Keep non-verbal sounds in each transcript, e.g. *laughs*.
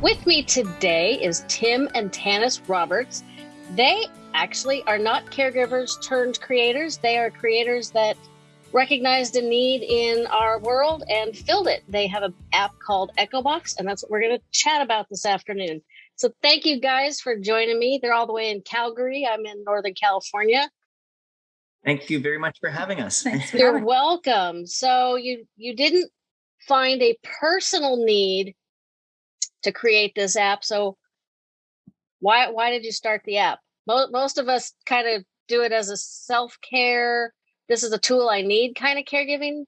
With me today is Tim and Tanis Roberts. They actually are not caregivers turned creators. They are creators that recognized a need in our world and filled it. They have an app called EchoBox, and that's what we're going to chat about this afternoon. So thank you guys for joining me. They're all the way in Calgary. I'm in Northern California. Thank you very much for having us. You're welcome. So you you didn't find a personal need to create this app. So why why did you start the app? Most, most of us kind of do it as a self-care, this is a tool I need kind of caregiving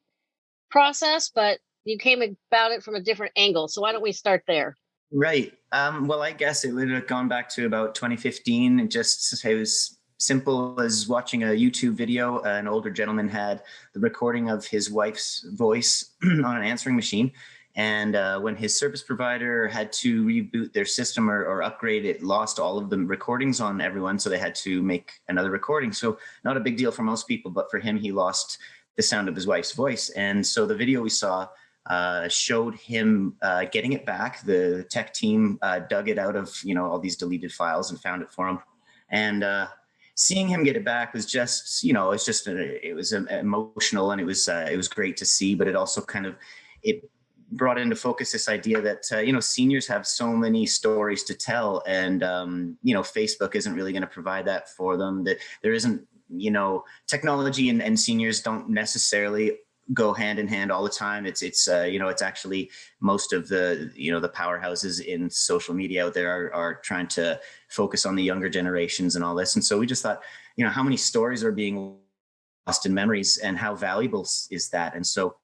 process, but you came about it from a different angle. So why don't we start there? Right. Um, well, I guess it would have gone back to about 2015. It just it was simple as watching a YouTube video. An older gentleman had the recording of his wife's voice *clears throat* on an answering machine. And uh, when his service provider had to reboot their system or, or, upgrade, it lost all of the recordings on everyone. So they had to make another recording. So not a big deal for most people, but for him, he lost the sound of his wife's voice. And so the video we saw uh, showed him uh, getting it back. The tech team uh, dug it out of you know all these deleted files and found it for him. And uh, seeing him get it back was just you know it's just a, it was emotional and it was uh, it was great to see. But it also kind of it brought into focus this idea that uh, you know seniors have so many stories to tell and um, you know facebook isn't really going to provide that for them that there isn't you know technology and, and seniors don't necessarily go hand in hand all the time. It's it's uh, you know it's actually most of the you know the powerhouses in social media out there are, are trying to focus on the younger generations and all this. And so we just thought you know how many stories are being lost in memories and how valuable is that? And so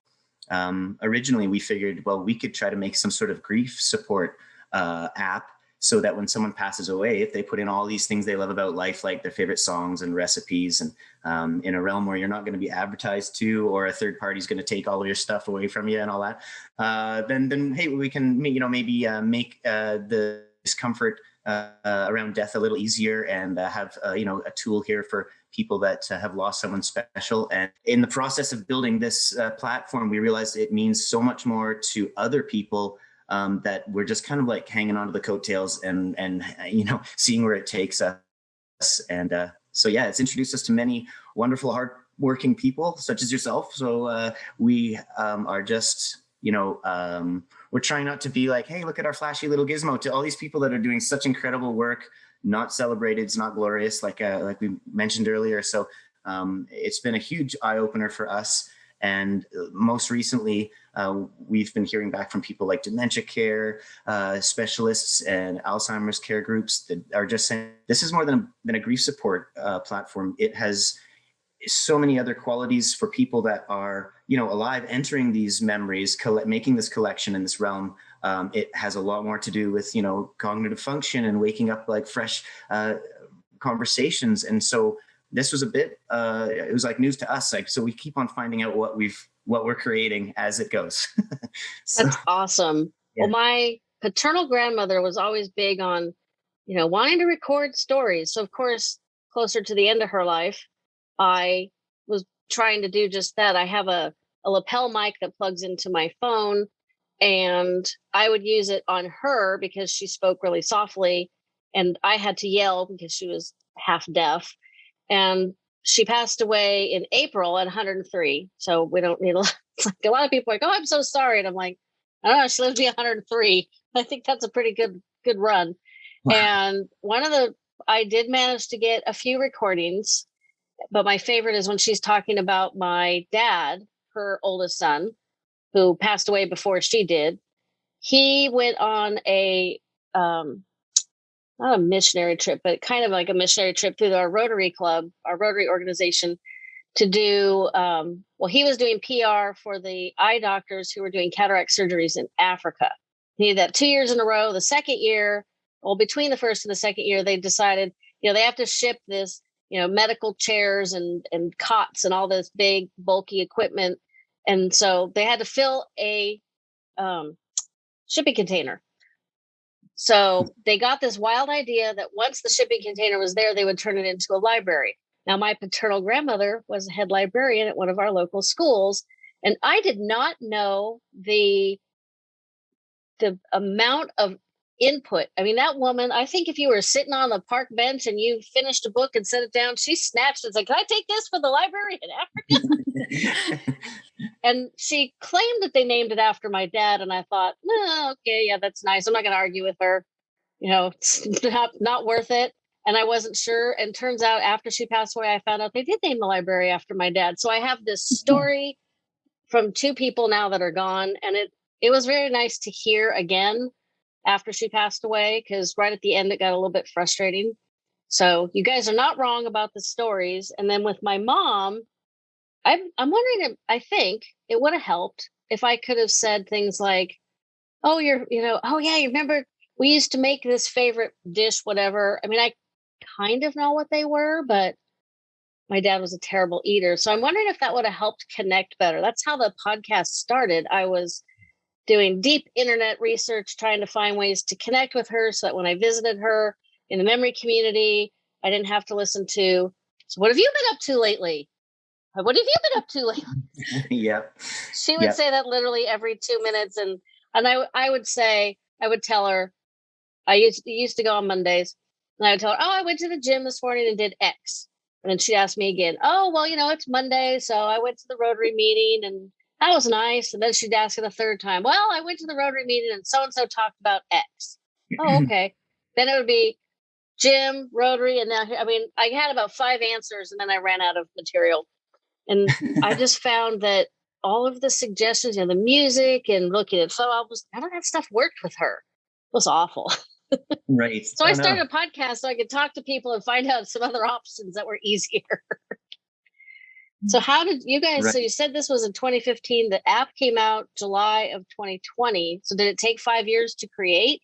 um, originally we figured, well, we could try to make some sort of grief support uh, app so that when someone passes away, if they put in all these things they love about life, like their favorite songs and recipes, and um, in a realm where you're not going to be advertised to, or a third party is going to take all of your stuff away from you and all that, uh, then then hey, we can you know maybe uh, make uh, the discomfort uh, around death a little easier and uh, have uh, you know a tool here for people that uh, have lost someone special. And in the process of building this uh, platform, we realized it means so much more to other people um, that we're just kind of like hanging onto the coattails and and you know *laughs* seeing where it takes us. And uh, so yeah, it's introduced us to many wonderful, hardworking people such as yourself. So we um, are just you know um, we're trying not to be like, hey, look at our flashy little gizmo to all these people that are doing such incredible work, not celebrated, it's not glorious, like uh, like we mentioned earlier. So um, it's been a huge eye opener for us. And uh, most recently, uh, we've been hearing back from people like dementia care uh, specialists and Alzheimer's care groups that are just saying this is more than a, than a grief support uh, platform. It has so many other qualities for people that are you know alive entering these memories making this collection in this realm um, it has a lot more to do with you know cognitive function and waking up like fresh uh, conversations. And so this was a bit uh, it was like news to us like so we keep on finding out what we've what we're creating as it goes. *laughs* So, that's awesome. Yeah. well my paternal grandmother was always big on you know wanting to record stories. So of course closer to the end of her life I was trying to do just that. I have a, a lapel mic that plugs into my phone, and I would use it on her because she spoke really softly, and I had to yell because she was half deaf. And she passed away in April at 103. So we don't need a *laughs* lot. It's like a lot of people are like, oh, I'm so sorry. And I'm like, I don't know, she lived to be 103. *laughs* I think that's a pretty good good run. Wow. And one of the I did manage to get a few recordings but my favorite is when she's talking about my dad, her oldest son, who passed away before she did. He went on a um, not a missionary trip, but kind of like a missionary trip through our Rotary Club, our Rotary organization, to do. Um, well, he was doing PR for the eye doctors who were doing cataract surgeries in Africa. He did that two years in a row. The second year, well, between the first and the second year, they decided, you know, they have to ship this you know medical chairs and and cots and all this big bulky equipment and so they had to fill a um, shipping container. So they got this wild idea that once the shipping container was there they would turn it into a library. Now my paternal grandmother was a head librarian at one of our local schools and i did not know the the amount of input. I mean, that woman, I think if you were sitting on the park bench and you finished a book and set it down, she snatched it and said, Can I take this for the library in Africa? *laughs* and she claimed that they named it after my dad. And I thought, no, okay, yeah, that's nice. I'm not going to argue with her. You know, it's *laughs* not, not worth it. And I wasn't sure. And turns out after she passed away, I found out they did name the library after my dad. So I have this *laughs* story from two people now that are gone. And it, it was very nice to hear again after she passed away because right at the end it got a little bit frustrating. So you guys are not wrong about the stories. And then with my mom, I'm I'm wondering if I think it would have helped if I could have said things like, "Oh, you're you know, oh yeah, you remember we used to make this favorite dish, whatever." I mean, I kind of know what they were, but my dad was a terrible eater. So I'm wondering if that would have helped connect better. That's how the podcast started. I was doing deep internet research, trying to find ways to connect with her so that when I visited her in the memory community, I didn't have to listen to, so what have you been up to lately? Uh, what have you been up to lately? *laughs* yep. She would say that literally every two minutes. And, and I, I would say, I would tell her, I used, used to go on Mondays and I would tell her, oh, I went to the gym this morning and did X. And then she'd ask me again, oh, well, you know, it's Monday. So I went to the Rotary meeting and that was nice. And then she'd ask it a third time. Well, I went to the Rotary meeting and so and so talked about X. Oh, mm-hmm. okay. then it would be gym, Rotary, and now I mean, I had about five answers and then I ran out of material. And I *laughs* just found that all of the suggestions, you know, the music and looking at photo albums, none of that stuff worked with her. It was awful. right. *laughs* so I, I started a podcast so I could talk to people and find out some other options that were easier. *laughs* So how did you guys? Right. So you said this was in 2015. The app came out July of 2020. So did it take five years to create?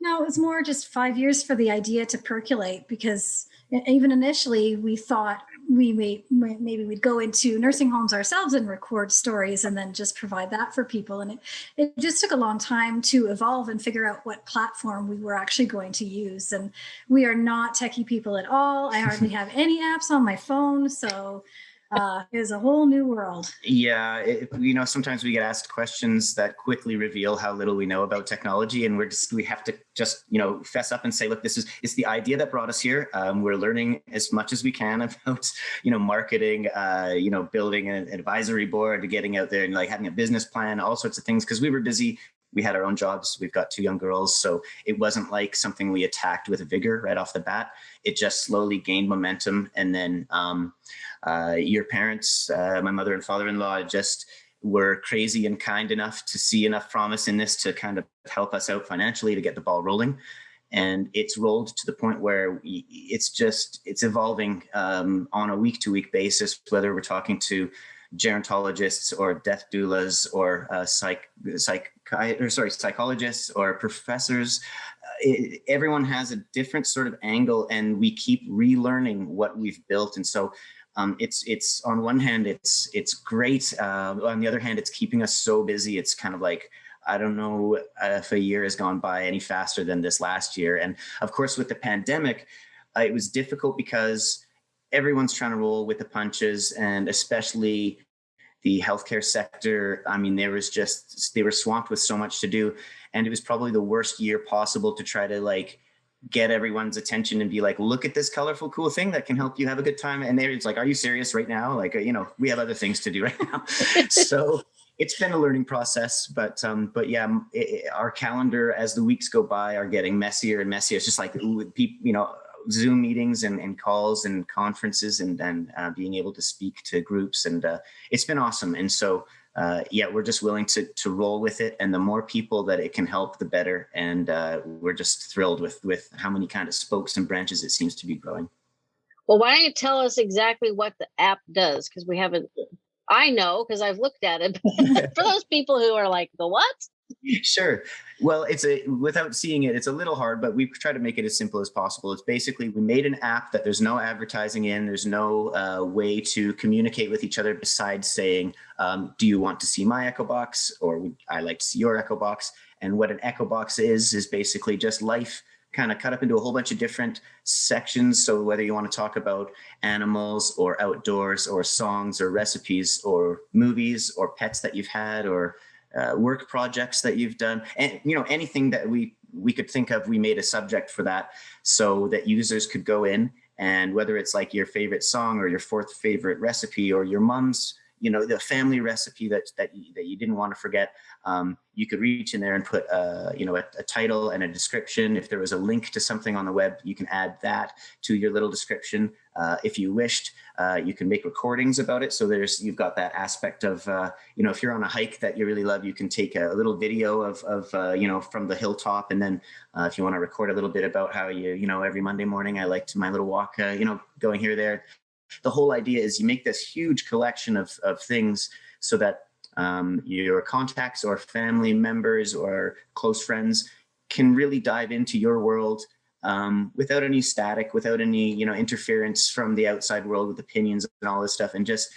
No, it was more just five years for the idea to percolate because even initially we thought we may maybe we'd go into nursing homes ourselves and record stories and then just provide that for people. And it, it just took a long time to evolve and figure out what platform we were actually going to use. And we are not techie people at all. I hardly *laughs* have any apps on my phone. So uh, is a whole new world. Yeah, it, you know, sometimes we get asked questions that quickly reveal how little we know about technology, and we're just we have to just you know fess up and say, look, this is it's the idea that brought us here. Um, we're learning as much as we can *laughs* about you know marketing, uh, you know, building an advisory board, getting out there and like having a business plan, all sorts of things because we were busy we had our own jobs. We've got two young girls. So it wasn't like something we attacked with vigor right off the bat. It just slowly gained momentum. And then um, your parents, uh, my mother and father-in-law just were crazy and kind enough to see enough promise in this to kind of help us out financially to get the ball rolling. And it's rolled to the point where it's just, it's evolving um, on a week to week basis, whether we're talking to gerontologists or death doulas or uh, psych, psych, or sorry, psychologists or professors. Uh, it, everyone has a different sort of angle and we keep relearning what we've built. And so um, it's it's on one hand, it's it's great. Uh, on the other hand, it's keeping us so busy. It's kind of like, I don't know if a year has gone by any faster than this last year. And of course, with the pandemic, uh, it was difficult because everyone's trying to roll with the punches and especially the healthcare sector. I mean, there was just, they were swamped with so much to do. And it was probably the worst year possible to try to like get everyone's attention and be like, look at this colorful, cool thing that can help you have a good time. And they're like, are you serious right now? Like, uh, you know, we have other things to do right now. *laughs* so it's been a learning process, but um, but yeah, it, our calendar as the weeks go by are getting messier and messier. It's just like people, you know, Zoom meetings and, and calls and conferences and, and uh, being able to speak to groups. And uh, it's been awesome. And so, uh, yeah, we're just willing to, to roll with it. And the more people that it can help, the better. And uh, we're just thrilled with, with how many kind of spokes and branches it seems to be growing. Well, why don't you tell us exactly what the app does? Because we haven't, I know because I've looked at it. *laughs* For those people who are like, the what? *laughs* sure. Well, it's a without seeing it, it's a little hard, but we try to make it as simple as possible. It's basically we made an app that there's no advertising in, there's no uh, way to communicate with each other besides saying, um, "Do you want to see my Echo Box?" or "I like to see your Echo Box." And what an Echo Box is is basically just life kind of cut up into a whole bunch of different sections. So whether you want to talk about animals or outdoors or songs or recipes or movies or pets that you've had or uh, work projects that you've done, and you know anything that we we could think of. We made a subject for that so that users could go in and whether it's like your favorite song or your fourth favorite recipe or your mom's you know the family recipe that that you, that you didn't want to forget um, you could reach in there and put a, you know a, a, title and a description if there was a link to something on the web you can add that to your little description uh, if you wished uh, you can make recordings about it. So there's you've got that aspect of uh, you know if you're on a hike that you really love you can take a, little video of, of uh, you know from the hilltop. And then uh, if you want to record a little bit about how you you know every Monday morning I liked my little walk uh, you know going here there. The whole idea is you make this huge collection of, of things so that um, your contacts or family members or close friends can really dive into your world um, without any static, without any you know interference from the outside world with opinions and all this stuff, and just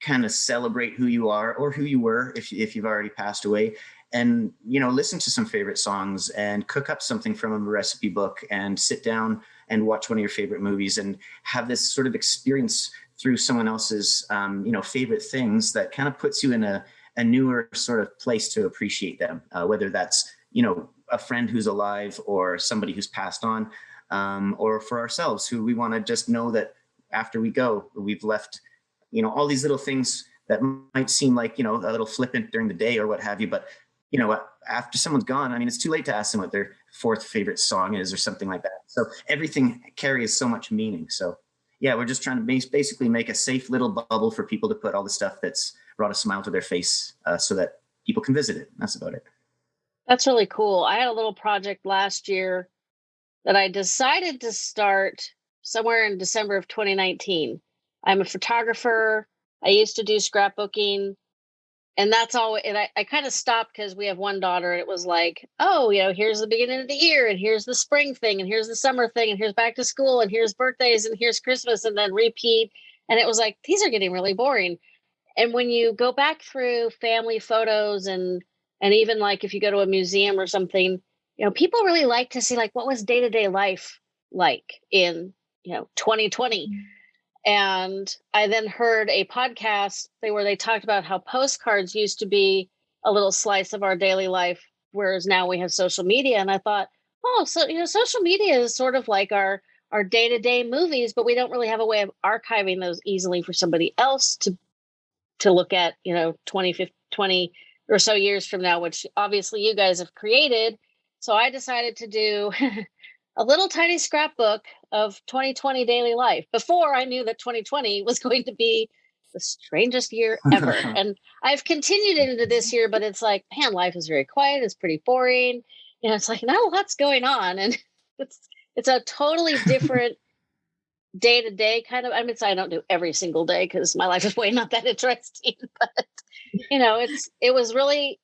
kind of celebrate who you are or who you were if if you've already passed away, and you know listen to some favorite songs and cook up something from a recipe book and sit down and watch one of your favorite movies and have this sort of experience through someone else's um, you know favorite things that kind of puts you in a, a newer sort of place to appreciate them uh, whether that's you know a friend who's alive or somebody who's passed on um, or for ourselves who we want to just know that after we go we've left you know all these little things that might seem like you know a little flippant during the day or what have you but you know after someone's gone i mean it's too late to ask them what their fourth favorite song is or something like that. So everything carries so much meaning. So yeah, we're just trying to basically make a safe little bubble for people to put all the stuff that's brought a smile to their face uh, so that people can visit it. That's about it. That's really cool. I had a little project last year that I decided to start somewhere in December of 2019. I'm a photographer. I used to do scrapbooking and that's all and i, I kind of stopped because we have one daughter and it was like oh you know here's the beginning of the year and here's the spring thing and here's the summer thing and here's back to school and here's birthdays and here's christmas and then repeat and it was like these are getting really boring and when you go back through family photos and and even like if you go to a museum or something you know people really like to see like what was day-to-day life like in you know 2020 and I then heard a podcast where they talked about how postcards used to be a little slice of our daily life, whereas now we have social media. And I thought, oh, so you know, social media is sort of like our our day to day movies, but we don't really have a way of archiving those easily for somebody else to to look at, you know, 20, 20 or so years from now, which obviously you guys have created. So I decided to do *laughs* a little tiny scrapbook of 2020 daily life before I knew that 2020 was going to be the strangest year ever. *laughs* and I've continued into this year, but it's like, man, life is very quiet. It's pretty boring. You know, it's like not a lot's going on. And *laughs* it's it's a totally different day to day kind of I mean I don't do every single day because my life is way not that *laughs* interesting. *laughs* But you know, it's it was really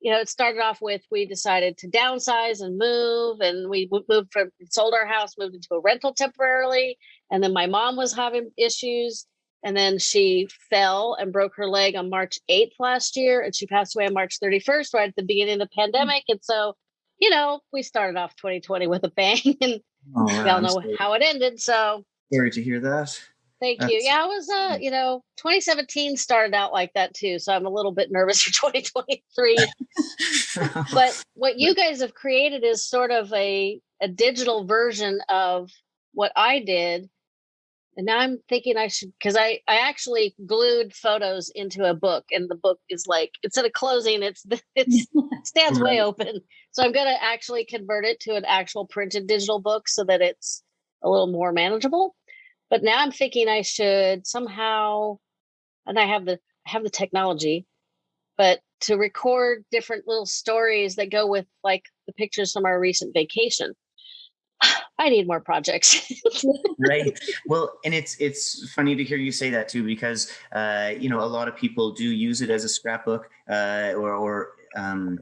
you know, it started off with we decided to downsize and move, and we moved from sold our house, moved into a rental temporarily, and then my mom was having issues, and then she fell and broke her leg on March 8th last year, and she passed away on March 31st, right at the beginning of the hmm. pandemic, and so you know we started off 2020 with a bang, *laughs* and oh, we all know how it ended. So sorry to hear that. Thank That's, you. Yeah, I was uh, you know, 2017 started out like that too. So I'm a little bit nervous for *laughs* 2023. *laughs* but what you guys have created is sort of a a digital version of what I did. And now I'm thinking I should because I I actually glued photos into a book and the book is like instead of closing it's *laughs* it stands right. way open. So I'm going to actually convert it to an actual printed digital book so that it's a little more manageable. But now I'm thinking I should somehow, and I have the I have the technology, but to record different little stories that go with like the pictures from our recent vacation. *sighs* I need more projects. *laughs* right. Well, and it's it's funny to hear you say that too, because uh, you know a lot of people do use it as a scrapbook, uh, or or um,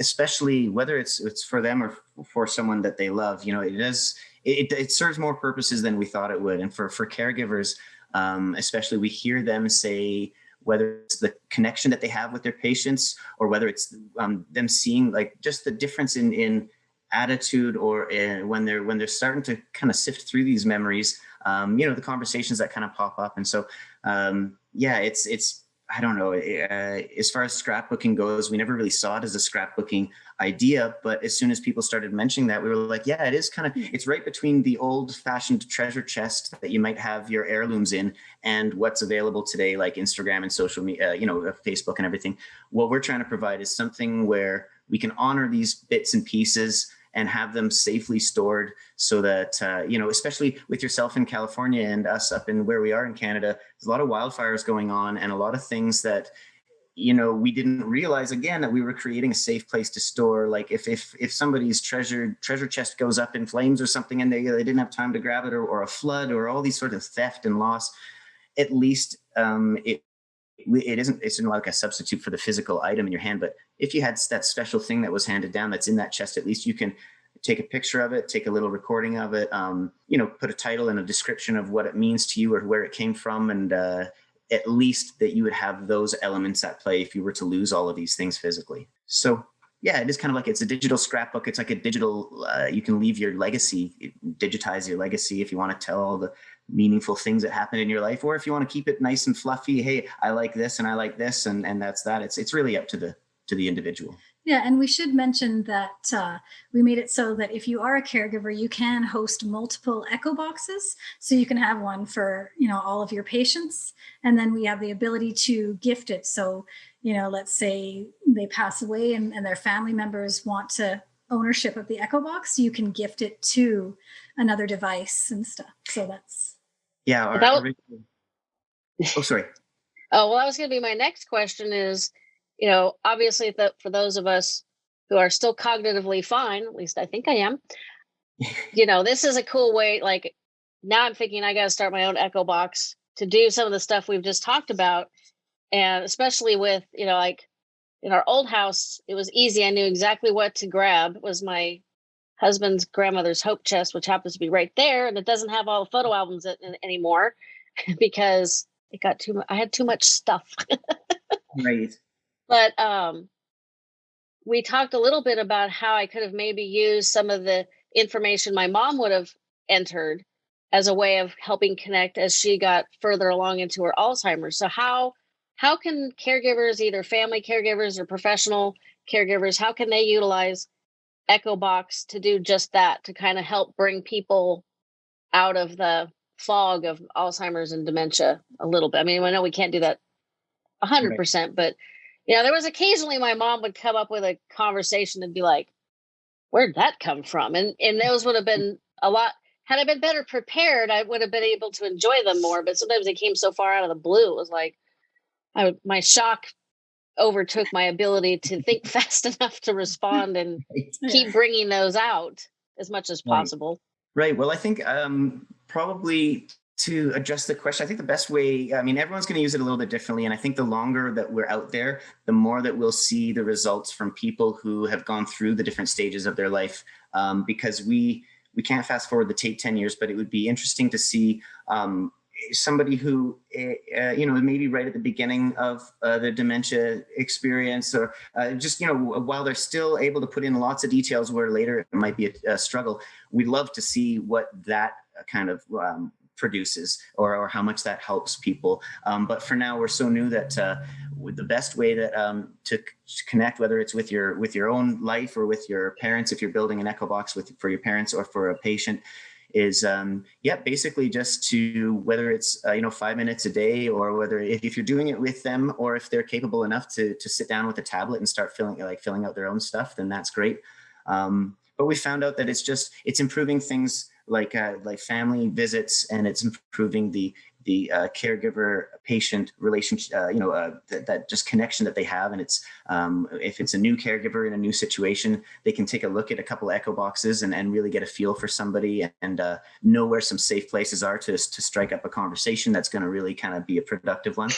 especially whether it's it's for them or for someone that they love. You know, it does it, it serves more purposes than we thought it would. And for, for caregivers, um, especially we hear them say, whether it's the connection that they have with their patients or whether it's um, them seeing like just the difference in, in attitude or uh, when they're when they're starting to kind of sift through these memories, um, you know, the conversations that kind of pop up. And so, um, yeah, it's it's I don't know, uh, as far as scrapbooking goes, we never really saw it as a scrapbooking idea. But as soon as people started mentioning that, we were like, yeah, it is kind of, it's right between the old fashioned treasure chest that you might have your heirlooms in and what's available today, like Instagram and social media, uh, you know, uh, Facebook and everything. What we're trying to provide is something where we can honor these bits and pieces and have them safely stored so that, uh, you know, especially with yourself in California and us up in where we are in Canada, there's a lot of wildfires going on and a lot of things that, you know, we didn't realize again that we were creating a safe place to store. Like if if if somebody's treasure treasure chest goes up in flames or something and they, they didn't have time to grab it or, or a flood or all these sort of theft and loss, at least um, it it isn't it's not like a substitute for the physical item in your hand but if you had that special thing that was handed down that's in that chest at least you can take a picture of it take a little recording of it um, you know put a title and a description of what it means to you or where it came from and uh, at least that you would have those elements at play if you were to lose all of these things physically so yeah, it is kind of like it's a digital scrapbook. It's like a digital, uh, you can leave your legacy, digitize your legacy if you want to tell all the meaningful things that happened in your life, or if you want to keep it nice and fluffy. Hey, I like this and I like this, and and that's that. It's it's really up to the to the individual. Yeah, and we should mention that uh, we made it so that if you are a caregiver, you can host multiple echo boxes. So you can have one for you know all of your patients, and then we have the ability to gift it. So you know, let's say they pass away and, and their family members want to ownership of the echo box, you can gift it to another device and stuff. So that's yeah. Our, that oh, sorry. *laughs* oh well, that was going to be my next question. Is you know, obviously, that for those of us who are still cognitively fine, at least I think I am. *laughs* you know, this is a cool way. Like now, I'm thinking I got to start my own echo box to do some of the stuff we've just talked about, and especially with you know, like in our old house, it was easy. I knew exactly what to grab. It was my husband's grandmother's hope chest, which happens to be right there, and it doesn't have all the photo albums in, anymore *laughs* because it got too. I had too much stuff. *laughs* right. But um, we talked a little bit about how I could have maybe used some of the information my mom would have entered as a way of helping connect as she got further along into her Alzheimer's. So how how can caregivers, either family caregivers or professional caregivers, how can they utilize Echo Box to do just that, to kind of help bring people out of the fog of Alzheimer's and dementia a little bit. I mean, I know we can't do that 100%, right. but you know, there was occasionally my mom would come up with a conversation and be like, where'd that come from? And and those would have been a lot had I been better prepared, I would have been able to enjoy them more. But sometimes they came so far out of the blue. It was like I, my shock overtook my ability to think *laughs* fast enough to respond and *laughs* keep bringing those out as much as possible. Right. right. Well, I think um, probably to address the question, I think the best way, I mean, everyone's going to use it a little bit differently. And I think the longer that we're out there, the more that we'll see the results from people who have gone through the different stages of their life. Um, because we, we can't fast forward the tape 10 years, but it would be interesting to see um, somebody who, uh, you know, maybe right at the beginning of uh, the dementia experience or uh, just, you know, while they're still able to put in lots of details where later it might be a, a struggle, we'd love to see what that kind of um, produces or, or how much that helps people. Um, but for now, we're so new that uh, the best way that um, to connect, whether it's with your with your own life or with your parents, if you're building an echo box with for your parents or for a patient, is um, yeah, basically just to whether it's uh, you know five minutes a day or whether if, if, you're doing it with them or if they're capable enough to to sit down with a tablet and start filling like filling out their own stuff, then that's great. Um, but we found out that it's just it's improving things like uh, like family visits and it's improving the the uh, caregiver patient relationship, uh, you know, uh, th that just connection that they have. And it's, um, if it's a new caregiver in a new situation, they can take a look at a couple echo boxes and, and really get a feel for somebody and, and uh, know where some safe places are to, to strike up a conversation that's going to really kind of be a productive one.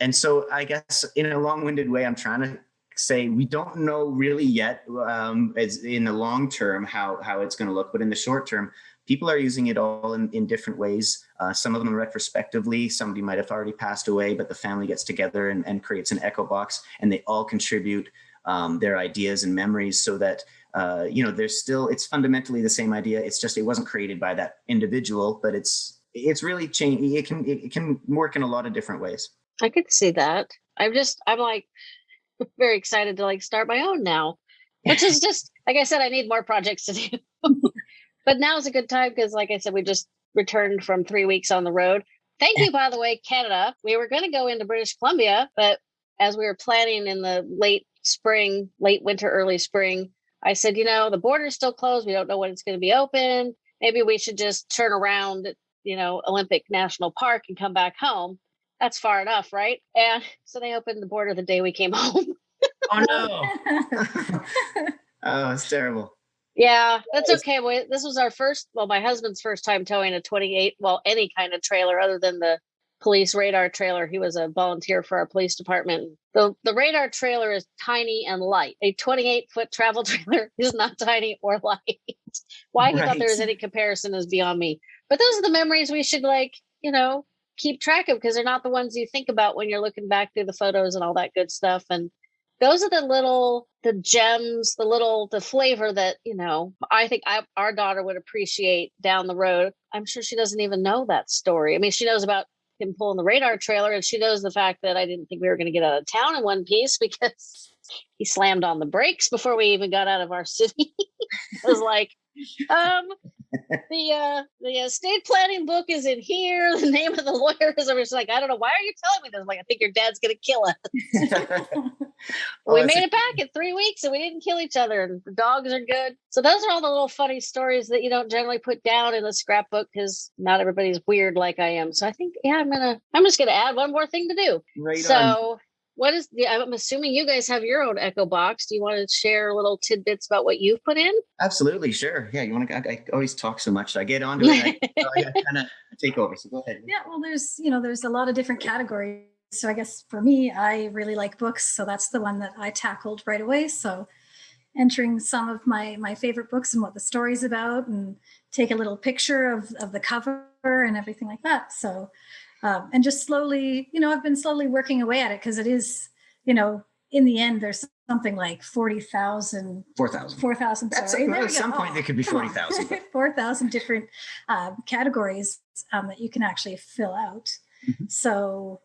And so I guess in a long winded way, I'm trying to say we don't know really yet um, as in the long term how, how it's going to look, but in the short term, people are using it all in, in different ways. Uh, some of them retrospectively, somebody might have already passed away, but the family gets together and, and creates an echo box and they all contribute um, their ideas and memories so that, uh, you know, there's still, it's fundamentally the same idea. It's just, it wasn't created by that individual, but it's, it's really changed. It can, it can work in a lot of different ways. I could see that. I'm just, I'm like *laughs* very excited to like start my own now, which is *laughs* just, like I said, I need more projects to do. *laughs* but now is a good time because, like I said, we just returned from three weeks on the road. Thank you, by the way, Canada. We were going to go into British Columbia, but as we were planning in the late spring, late winter, early spring, I said, you know, the border's still closed. We don't know when it's going to be open. Maybe we should just turn around, you know, Olympic National Park and come back home. That's far enough, right? And so they opened the border the day we came *laughs* home. oh no. *laughs* oh, it's terrible. Yeah, that's okay. Well, this was our first, well, my husband's first time towing a 28, well, any kind of trailer other than the police radar trailer. He was a volunteer for our police department. The the radar trailer is tiny and light. A 28 foot travel *laughs* trailer is not tiny or light. *laughs* Why he right. thought there was any comparison is beyond me. But those are the memories we should like, you know, keep track of because they're not the ones you think about when you're looking back through the photos and all that good stuff. And those are the little the gems the little the flavor that you know i think I, our daughter would appreciate down the road i'm sure she doesn't even know that story i mean she knows about him pulling the radar trailer and she knows the fact that i didn't think we were going to get out of town in one piece *laughs* because he slammed on the brakes before we even got out of our *laughs* city it was like um the uh the estate planning book is in here. *laughs* The name of the lawyer is. I was like, I don't know. Why are you telling me this? I'm like, I think your dad's gonna kill us. Well, we made it back in three weeks, and we didn't kill each other. And the dogs are good. So those are all the little funny stories that you don't generally put down in the scrapbook because not everybody's weird like I am. So I think, yeah, I'm gonna. I'm just gonna add one more thing to do. Right so. On what is the i'm assuming you guys have your own echo box do you want to share little tidbits about what you've put in absolutely sure yeah you want to i, I always talk so much i get onto it I, *laughs* I kind of take over so go ahead yeah well there's you know there's a lot of different categories so i guess for me i really like books so that's the one that i tackled right away so entering some of my my favorite books and what the story's about and take a little picture of, of the cover and everything like that so um, and just slowly, you know, I've been slowly working away at it because it is, you know, in the end, there's something like 40,000. 4,000. 4,000, sorry. At, at some point, oh, there could be 40,000. *laughs* 4,000 different uh, categories um, that you can actually fill out. Mm-hmm. So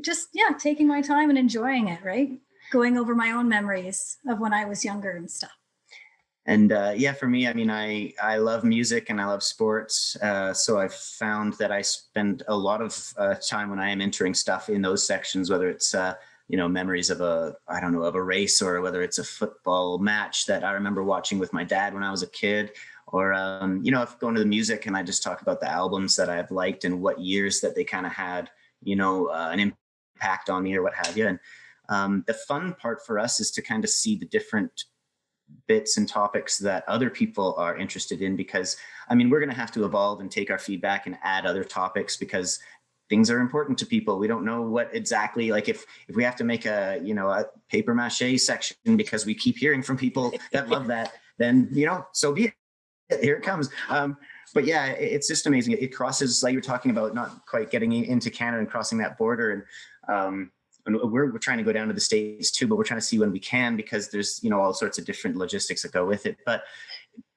just, yeah, taking my time and enjoying it, right? Going over my own memories of when I was younger and stuff and uh, yeah, for me, I mean, I I love music and I love sports, uh, so I've found that I spend a lot of uh, time when I am entering stuff in those sections, whether it's uh, you know memories of a I don't know of a race or whether it's a football match that I remember watching with my dad when I was a kid, or um, you know if going to the music and I just talk about the albums that I've liked and what years that they kind of had you know uh, an impact on me or what have you. And um, the fun part for us is to kind of see the different bits and topics that other people are interested in because I mean, we're going to have to evolve and take our feedback and add other topics because things are important to people. We don't know what exactly like if if we have to make a, you know, a paper mache section because we keep hearing from people that love that, *laughs* then, you know, so be it. Here it comes. Um, but yeah, it's just amazing. It crosses, like you're talking about, not quite getting into Canada and crossing that border. And um, and we're, we're trying to go down to the states too but we're trying to see when we can because there's you know all sorts of different logistics that go with it. But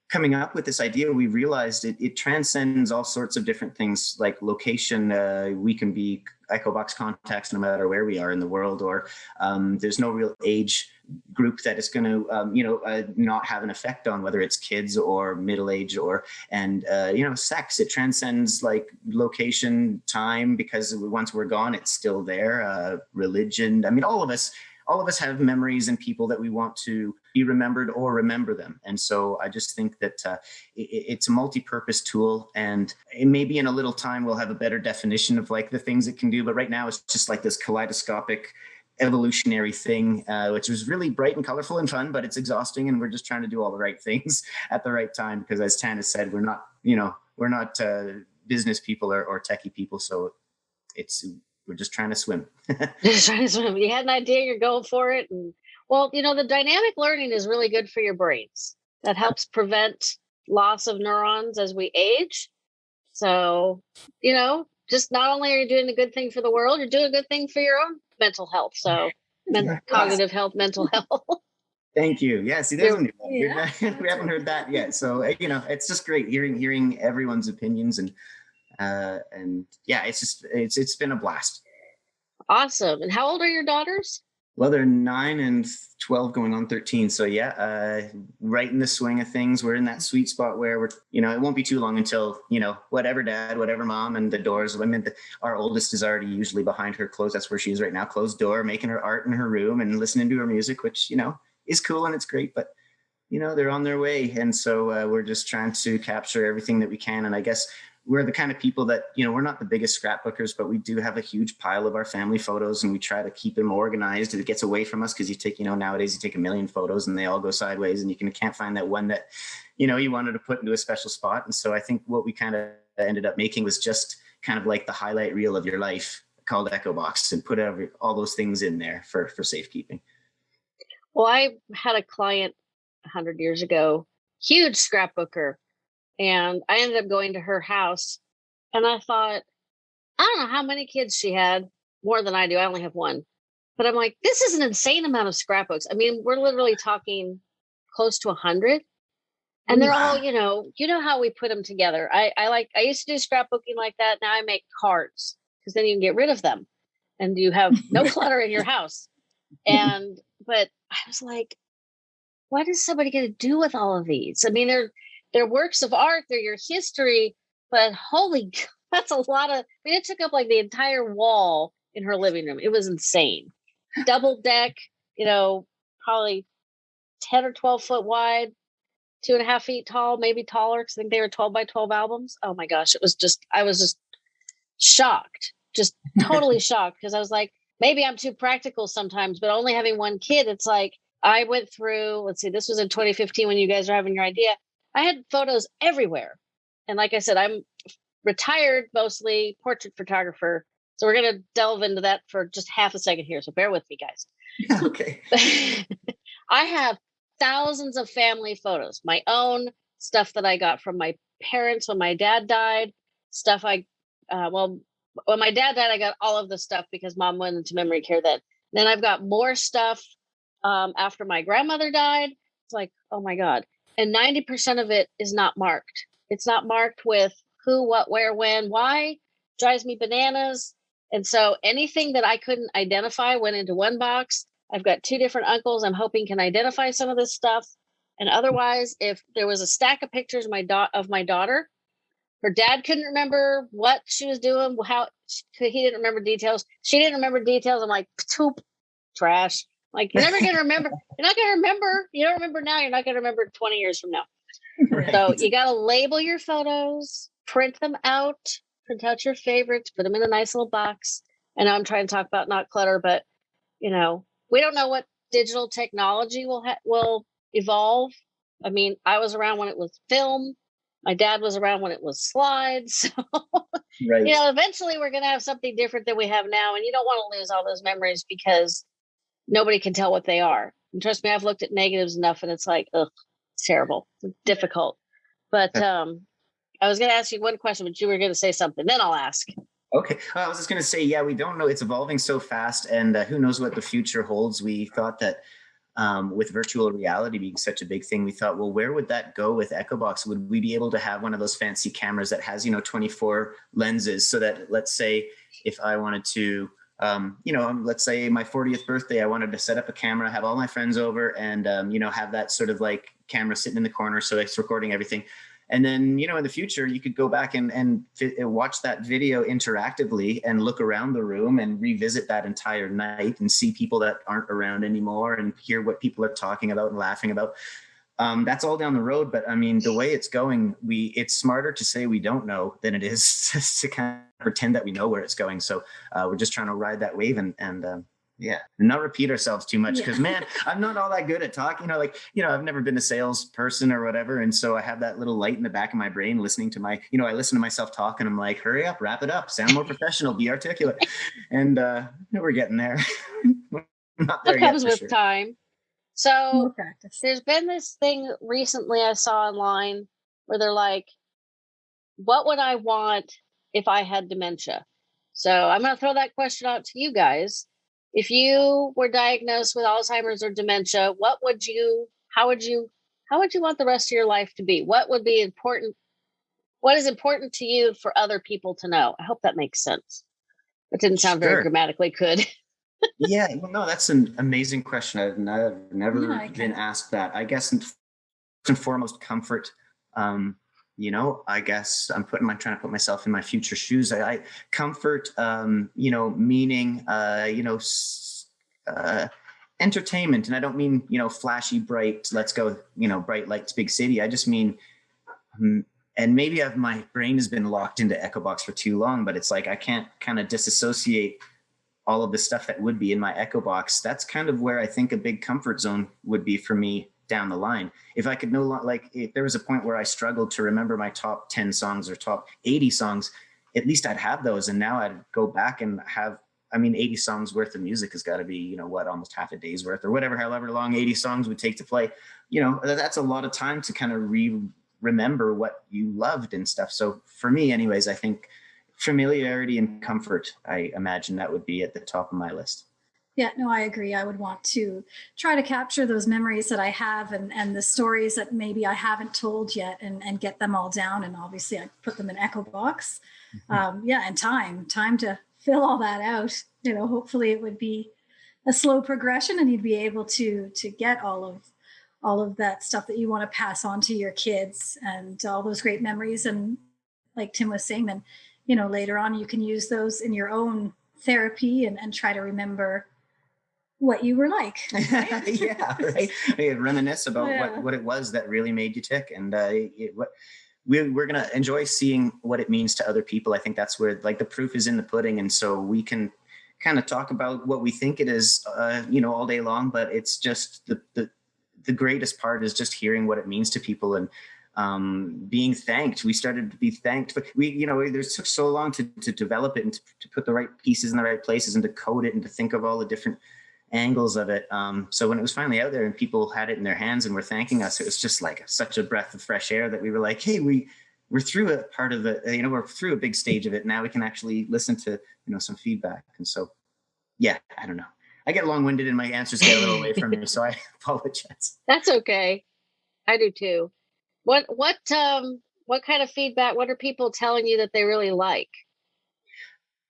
coming up with this idea we realized it, it transcends all sorts of different things like location uh, we can be echobox contacts no matter where we are in the world or um, there's no real age group that is going to um, you know uh, not have an effect on whether it's kids or middle age or and uh, you know sex. It transcends like location time because once we're gone it's still there uh, religion. I mean all of us all of us have memories and people that we want to be remembered or remember them. And so I just think that uh, it, it's a multi-purpose tool and maybe in a little time we'll have a better definition of like the things it can do. But right now it's just like this kaleidoscopic evolutionary thing, uh, which was really bright and colorful and fun, but it's exhausting. And we're just trying to do all the right things *laughs* at the right time. Because as Tanis said, we're not, you know, we're not uh, business people or, or techie people. So it's, we're just trying to swim. *laughs* just trying to swim. You had an idea, you're going for it. And well, you know, the dynamic learning is really good for your brains. That helps prevent loss of neurons as we age. So, you know, just not only are you doing a good thing for the world, you're doing a good thing for your own mental health. So, men- cognitive health, mental *laughs* health. Thank you. Yeah, see, there's yeah. *laughs* we haven't heard that yet. So, uh, you know, it's just great hearing hearing everyone's opinions and uh, and yeah, it's just it's it's been a blast. Awesome. And how old are your daughters? Well, they're nine and 12 going on 13. So yeah, uh, right in the swing of things. We're in that sweet spot where we're, you know, it won't be too long until, you know, whatever dad, whatever mom and the doors. I mean, the, our oldest is already usually behind her closed. That's where she is right now, closed door, making her art in her room and listening to her music, which, you know, is cool and it's great, but you know, they're on their way. And so uh, we're just trying to capture everything that we can. And I guess we're the kind of people that, you know, we're not the biggest scrapbookers, but we do have a huge pile of our family photos and we try to keep them organized. It gets away from us because you take, you know, nowadays you take a million photos and they all go sideways and you can, can't find that one that, you know, you wanted to put into a special spot. And so I think what we kind of ended up making was just kind of like the highlight reel of your life called Echo Box and put every, all those things in there for, for safekeeping. Well, I had a client 100 years ago, huge scrapbooker and I ended up going to her house and I thought, I don't know how many kids she had, more than I do. I only have one. But I'm like, this is an insane amount of scrapbooks. I mean, we're literally talking close to a hundred. And they're all, you know, you know how we put them together. I, I like I used to do scrapbooking like that. Now I make cards because then you can get rid of them and you have no *laughs* clutter in your house. And but I was like, what is somebody going to do with all of these? I mean, they're they're works of art, they're your history, but holy, *laughs* that's a lot of, I mean, it took up like the entire wall in her living room. It was insane. Double deck, you know, probably 10 or 12 foot wide, two and a half feet tall, maybe taller, because I think they were 12 by 12 albums. Oh my gosh, it was just, I was just shocked, just totally *laughs* shocked because I was like, maybe I'm too practical sometimes, but only having one kid, it's like, I went through, let's see, this was in 2015 when you guys are having your idea. I had photos everywhere. And like I said, I'm retired mostly portrait photographer. So we're going to delve into that for just half a second here. So bear with me, guys. *laughs* okay. *laughs* I have thousands of family photos, my own stuff that I got from my parents when my dad died, stuff I, uh, well, when my dad died, I got all of the stuff because mom went into memory care then. Then I've got more stuff um, after my grandmother died. It's like, oh my God and 90% of it is not marked. It's not marked with who, what, where, when, why, drives me bananas. And so anything that I couldn't identify went into one box. I've got two different uncles I'm hoping can identify some of this stuff. And otherwise, if there was a stack of pictures of my, da- of my daughter, her dad couldn't remember what she was doing, how he didn't remember details. She didn't remember details. I'm like, poop, trash. Like you're never gonna remember. You're not gonna remember. You don't remember now. You're not gonna remember 20 years from now. Right. So you gotta label your photos, print them out, print out your favorites, put them in a nice little box. And I'm trying to talk about not clutter, but you know, we don't know what digital technology will ha- will evolve. I mean, I was around when it was film. My dad was around when it was slides. *laughs* So, right. you know, eventually we're going to have something different than we have now. And you don't want to lose all those memories because nobody can tell what they are. And trust me, I've looked at negatives enough and it's like, ugh, it's terrible, it's difficult. But um, I was going to ask you one question, but you were going to say something. Then I'll ask. Okay. Well, I was just going to say, yeah, we don't know. It's evolving so fast, and uh, who knows what the future holds. We thought that um, with virtual reality being such a big thing, we thought, well, where would that go with EchoBox? Would we be able to have one of those fancy cameras that has, you know, 24 lenses so that, let's say, if I wanted to um, you know, let's say my 40th birthday, I wanted to set up a camera, have all my friends over and, um, you know, have that sort of like camera sitting in the corner. So it's recording everything. And then, you know, in the future, you could go back and, and watch that video interactively and look around the room and revisit that entire night and see people that aren't around anymore and hear what people are talking about and laughing about um, that's all down the road. But I mean, the way it's going, we it's smarter to say we don't know than it is *laughs* to kind of pretend that we know where it's going. So uh, we're just trying to ride that wave and and um, yeah, not repeat ourselves too much because yeah. man, I'm not all that good at talking. You know, like you know, I've never been a salesperson or whatever, and so I have that little light in the back of my brain listening to my, you know, I listen to myself talk, and I'm like, hurry up, wrap it up, sound more professional, be articulate, *laughs* and uh, we're getting there. *laughs* not there comes with sure. time. So there's been this thing recently I saw online where they're like, what would I want if I had dementia? So I'm going to throw that question out to you guys. If you were diagnosed with Alzheimer's or dementia, what would you, how would you, how would you want the rest of your life to be? What would be important? What is important to you for other people to know? I hope that makes sense. It didn't sound sure. very grammatically good. *laughs* yeah, well, no, that's an amazing question. I've never, never yeah, been asked that. I guess first and foremost, comfort. Um, you know, I guess I'm putting my trying to put myself in my future shoes. I, I comfort, um, you know, meaning, uh, you know, uh, entertainment, and I don't mean you know flashy, bright. Let's go, you know, bright lights, big city. I just mean um, and maybe I've, my brain has been locked into Echo Box for too long, but it's like I can't kind of disassociate all of the stuff that would be in my Echo Box. That's kind of where I think a big comfort zone would be for me down the line. If I could no longer, like, if there was a point where I struggled to remember my top 10 songs or top 80 songs, at least I'd have those. And now I'd go back and have, I mean, 80 songs worth of music has got to be, you know, what, almost half a day's worth or whatever, however long 80 songs would take to play. You know, that's a lot of time to kind of re remember what you loved and stuff. So for me, anyways, I think familiarity and comfort, I imagine that would be at the top of my list. Yeah, no, I agree. I would want to try to capture those memories that I have and, and the stories that maybe I haven't told yet and, and get them all down. And obviously I put them in Echo Box. Mm-hmm. Um, yeah, and time, time to fill all that out. You know, hopefully it would be a slow progression and you'd be able to to get all of all of that stuff that you want to pass on to your kids and all those great memories. And like Tim was saying, then, you know, later on you can use those in your own therapy and, and try to remember what you were like. Right? *laughs* yeah, right. reminisce about yeah. what, what it was that really made you tick. And uh, it, what, we, we're going to enjoy seeing what it means to other people. I think that's where like the proof is in the pudding. And so we can kind of talk about what we think it is, uh, you know, all day long, but it's just the, the, the greatest part is just hearing what it means to people and um, being thanked. We started to be thanked, but we, you know, it took so long to, to develop it and to, to, put the right pieces in the right places and to code it and to think of all the different angles of it. Um, so when it was finally out there and people had it in their hands and were thanking us, it was just like such a breath of fresh air that we were like, hey, we we're through a part of it. You know, we're through a big stage of it. Now we can actually listen to you know some feedback. And so, yeah, I don't know. I get long winded and my answers get a little away from me, so I *laughs* apologize. That's okay. I do too. What what um what kind of feedback? What are people telling you that they really like?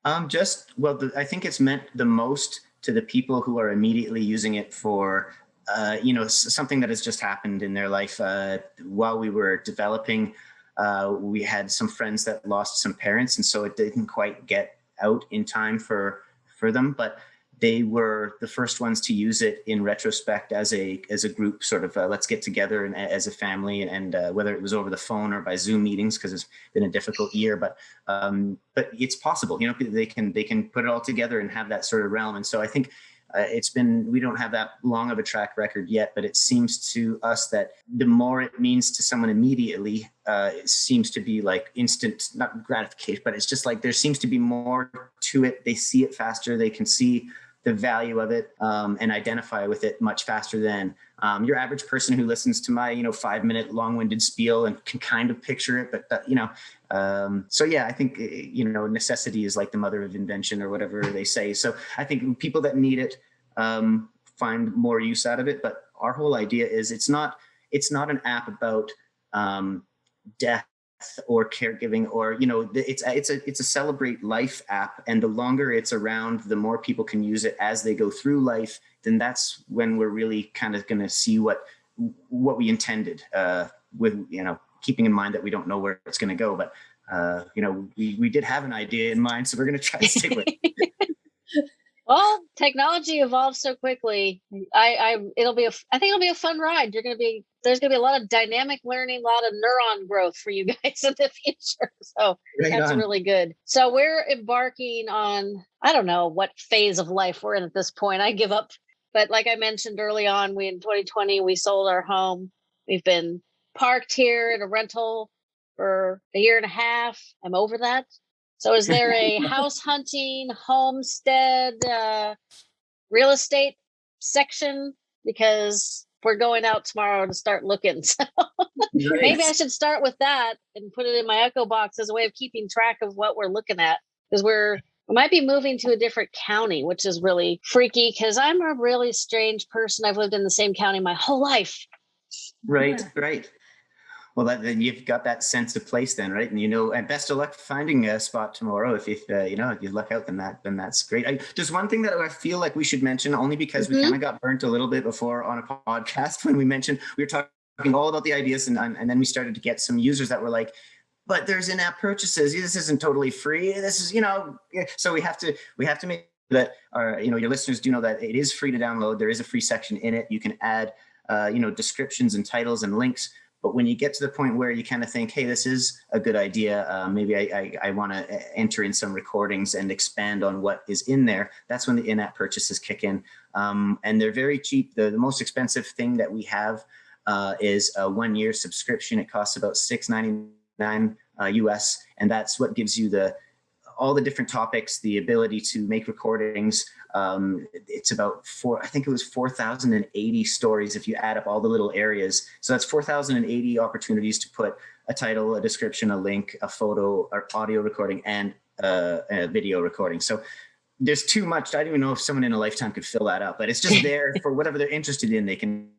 Um, just well, the, I think it's meant the most to the people who are immediately using it for uh, you know something that has just happened in their life uh, while we were developing. Uh, we had some friends that lost some parents, and so it didn't quite get out in time for for them, but they were the first ones to use it in retrospect as a as a group sort of uh, let's get together and as a family and uh, whether it was over the phone or by zoom meetings because it's been a difficult year but um, but it's possible you know they can they can put it all together and have that sort of realm. And so i think uh, it's been we don't have that long of a track record yet but it seems to us that the more it means to someone immediately uh, it seems to be like instant not gratification but it's just like there seems to be more to it. They see it faster they can see the value of it um, and identify with it much faster than um, your average person who listens to my you know five minute long winded spiel and can kind of picture it but you know um, so yeah i think eh, you know necessity is like the mother of invention or whatever they say. So i think people that need it um, find more use out of it but our whole idea is it's not it's not an app about um, death or caregiving or you know it's it's a it's a celebrate life app and the longer it's around the more people can use it as they go through life then that's when we're really kind of going to see what what we intended uh, with you know keeping in mind that we don't know where it's going to go but uh, you know we we did have an idea in mind so we're going to try to stick with it *laughs* well technology evolves so quickly i i it'll be a i think it'll be a fun ride you're going to be there's going to be a lot of dynamic learning, a lot of neuron growth for you *laughs* guys in the future. So right that's on. really good. So we're embarking on, I don't know what phase of life we're in at this point. I give up. But like I mentioned early on, we in 2020, we sold our home. We've been parked here in a rental for a year and a half. I'm over that. So is there a *laughs* house hunting, homestead, uh, real estate section? Because we're going out tomorrow to start looking. *laughs* So nice. maybe I should start with that and put it in my Echo box as a way of keeping track of what we're looking at because we're we might be moving to a different county, which is really freaky because I'm a really strange person. I've lived in the same county my whole life. Right, yeah. right. Well, that, then you've got that sense of place then, right? And you know, and best of luck finding a spot tomorrow. If, if uh, you know, if you luck out, then that then that's great. I, there's one thing that I feel like we should mention, only because mm-hmm. we kind of got burnt a little bit before on a podcast *laughs* when we mentioned we were talking all about the ideas, and and then we started to get some users that were like, but there's in-app purchases. This isn't totally free. This is, you know, so we have to we have to make that our you know your listeners do know that it is free to download. There is a free section in it. You can add uh, you know descriptions and titles and links but when you get to the point where you kind of think, hey, this is a good idea, uh, maybe I, I, I want to uh, enter in some recordings and expand on what is in there, that's when the in-app purchases kick in. Um, and they're very cheap. The, the most expensive thing that we have uh, is a one-year subscription. It costs about $6.99 uh, US, and that's what gives you the all the different topics, the ability to make recordings. Um, it's about four, I think it was 4,080 stories if you add up all the little areas. So that's 4,080 opportunities to put a title, a description, a link, a photo, or audio recording, and uh, a video recording. So there's too much. I don't even know if someone in a lifetime could fill that up, but it's just *laughs* there for whatever they're interested in. They can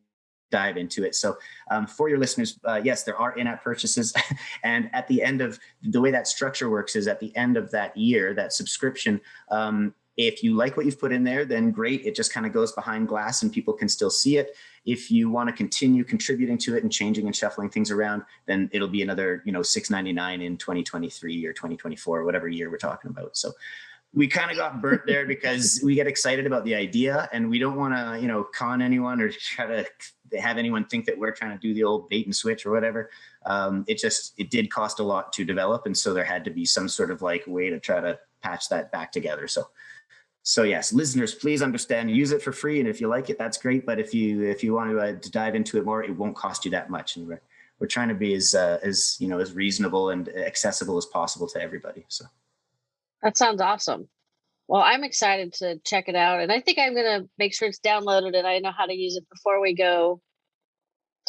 dive into it. So um, for your listeners, uh, yes, there are in-app purchases. *laughs* and at the end of the way that structure works is at the end of that year, that subscription, um, if you like what you've put in there, then great. It just kind of goes behind glass and people can still see it. If you want to continue contributing to it and changing and shuffling things around, then it'll be another, you know, 6.99 in 2023 or 2024, whatever year we're talking about. So we kind of got burnt there *laughs* because we get excited about the idea and we don't want to, you know, con anyone or try to have anyone think that we're trying to do the old bait and switch or whatever. Um, it just, it did cost a lot to develop. And so there had to be some sort of like way to try to patch that back together. So, so yes, listeners, please understand, use it for free. And if you like it, that's great. But if you, if you want to, uh, to dive into it more, it won't cost you that much. And we're, we're trying to be as, uh, as, you know, as reasonable and accessible as possible to everybody. So. That sounds awesome. Well, I'm excited to check it out, and I think I'm going to make sure it's downloaded and I know how to use it before we go.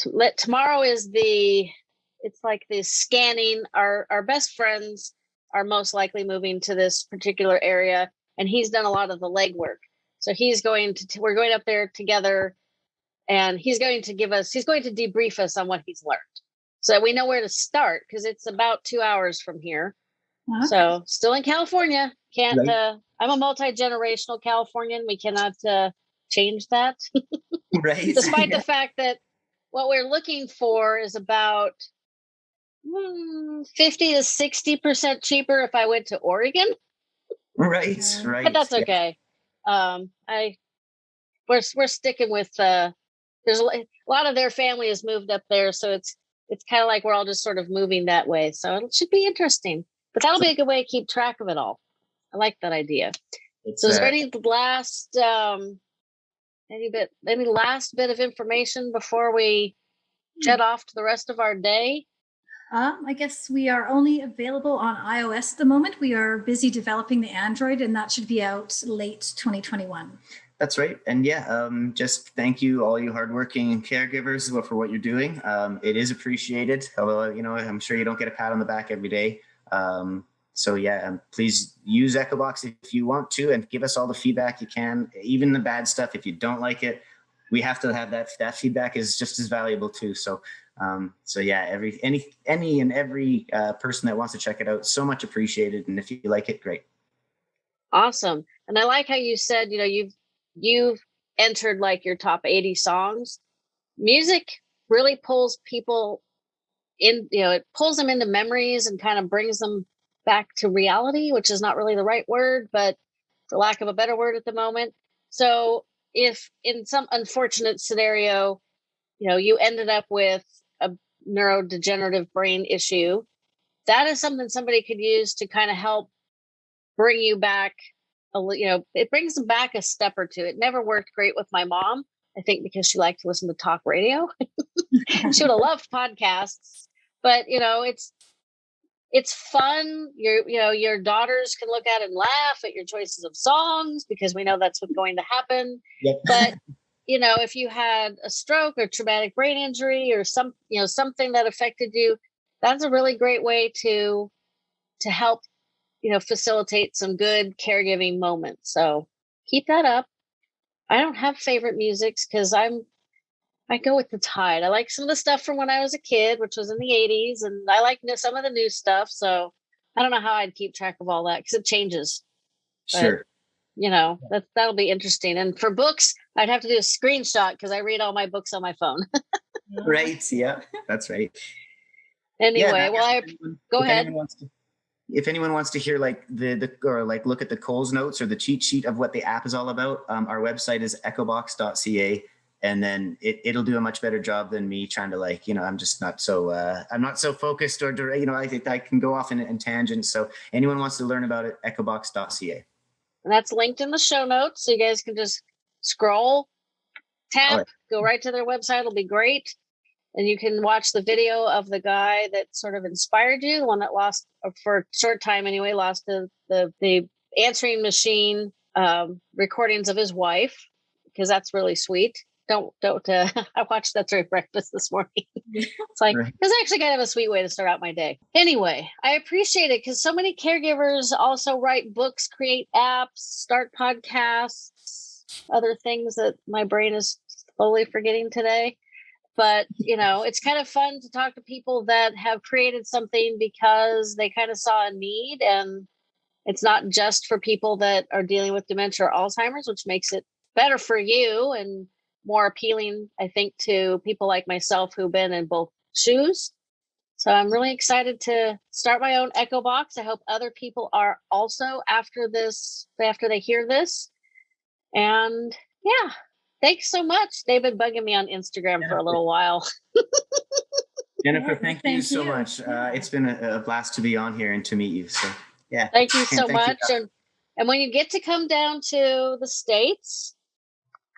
Let tomorrow is the it's like the scanning. Our our best friends are most likely moving to this particular area, and he's done a lot of the legwork. So he's going to we're going up there together, and he's going to give us he's going to debrief us on what he's learned, so that we know where to start because it's about two hours from here. Okay. So still in California, can't. Right. Uh, I'm a multi generational Californian. We cannot uh, change that. *laughs* right. Despite the *laughs* fact that what we're looking for is about hmm, 50 to 60 percent cheaper if I went to Oregon. Right. Right. But that's okay. Yeah. Um, I we're we're sticking with. Uh, there's a, a lot of their family has moved up there, so it's it's kind of like we're all just sort of moving that way. So it should be interesting. But that'll be a good way to keep track of it all. I like that idea. It's, so is there any last um any bit any last bit of information before we hmm. jet off to the rest of our day? Um, I guess we are only available on iOS at the moment. We are busy developing the Android, and that should be out late 2021. That's right. And yeah, um, just thank you, all you hardworking caregivers, for what you're doing. Um, it is appreciated. Although, you know, I'm sure you don't get a pat on the back every day. Um, so yeah, um, please use EchoBox if you want to and give us all the feedback you can, even the bad stuff. If you don't like it, we have to have that, that feedback is just as valuable too. So, um, so yeah, every, any, any and every uh, person that wants to check it out, so much appreciated. And if you like it, great. Awesome. And I like how you said, you know, you've, you've entered like your top 80 songs. Music really pulls people in you know it pulls them into memories and kind of brings them back to reality which is not really the right word but for lack of a better word at the moment so if in some unfortunate scenario you know you ended up with a neurodegenerative brain issue that is something somebody could use to kind of help bring you back a, you know it brings them back a step or two. It never worked great with my mom i think because she liked to listen to talk radio. *laughs* She would have loved podcasts but you know it's it's fun. Your you know your daughters can look at and laugh at your choices of songs because we know that's what's going to happen. Yep. but you know if you had a stroke or traumatic brain injury or some you know something that affected you that's a really great way to to help you know facilitate some good caregiving moments so keep that up i don't have favorite musics because i'm I go with the tide. I like some of the stuff from when I was a kid, which was in the 80s, and I like some of the new stuff. So I don't know how I'd keep track of all that because it changes. Sure. You know, that that'll be interesting. And for books, I'd have to do a screenshot because I read all my books on my phone. *laughs* right. Yeah, that's right. Anyway, yeah, well, I anyone, go ahead. If anyone wants to hear like the the or like look at the Coles notes or the cheat sheet of what the app is all about, um, our website is echobox.ca and then it, it'll do a much better job than me trying to like you know i'm just not so uh, i'm not so focused or you know i think i can go off in, in tangents so anyone wants to learn about it echobox.ca and that's linked in the show notes so you guys can just scroll tap right. go right to their website it'll be great and you can watch the video of the guy that sort of inspired you the one that lost uh, for a short time anyway lost the the, the answering machine um, recordings of his wife because that's really sweet don't don't uh, *laughs* i watched that's right breakfast this morning. *laughs* It's like right. it's actually kind of a sweet way to start out my day. Anyway i appreciate it because so many caregivers also write books create apps start podcasts other things that my brain is slowly forgetting today. But you know it's kind of fun to talk to people that have created something because they kind of saw a need and it's not just for people that are dealing with dementia or alzheimer's which makes it better for you and more appealing, I think, to people like myself who've been in both shoes. So I'm really excited to start my own Echo Box. I hope other people are also after this, after they hear this. And yeah, thanks so much. They've been bugging me on Instagram for a little while. *laughs* Jennifer, thank, thank you so you. much. Uh, it's been a, a, blast to be on here and to meet you. So yeah. Thank you so thank much. You. And and when you get to come down to the States,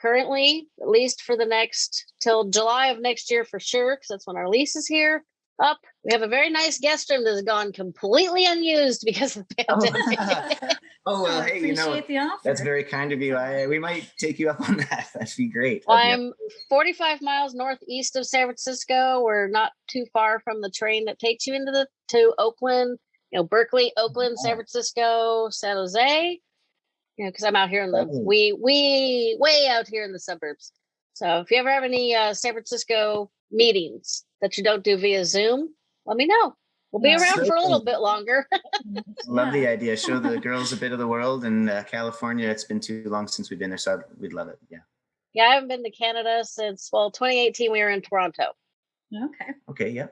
currently, at least for the next till July of next year for sure, because that's when our lease is here up. We have a very nice guest room that has gone completely unused because of the *laughs* oh. pandemic. Oh, *laughs* oh well, hey, you know, that's very kind of you. I, we might take you up on that. *laughs* That'd be great. Well, I'm 45 miles northeast of San Francisco. We're not too far from the train that takes you into the to Oakland. You know, Berkeley, Oakland, San oh. Francisco, San Jose you know, because I'm out here in the we we way out here in the suburbs. So if you ever have any uh, San Francisco meetings that you don't do via Zoom, let me know. We'll be around so for a little bit longer. *laughs* love the idea. Show the girls a bit of the world in uh, California. It's been too long since we've been there, so we'd love it. Yeah. Yeah, I haven't been to Canada since well, 2018. We were in Toronto. Okay. Okay. Yeah.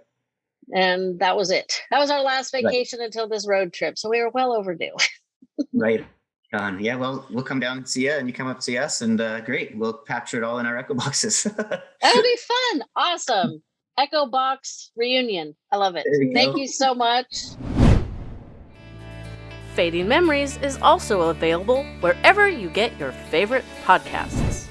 And that was it. That was our last vacation right. until this road trip. So we were well overdue. *laughs* right. Um, yeah, well, we'll come down and see you, and you come up to see us, and uh, great, we'll capture it all in our Echo boxes. *laughs* That'll be fun. Awesome. Echo box reunion. I love it. You Thank go. you so much. Fading Memories is also available wherever you get your favorite podcasts.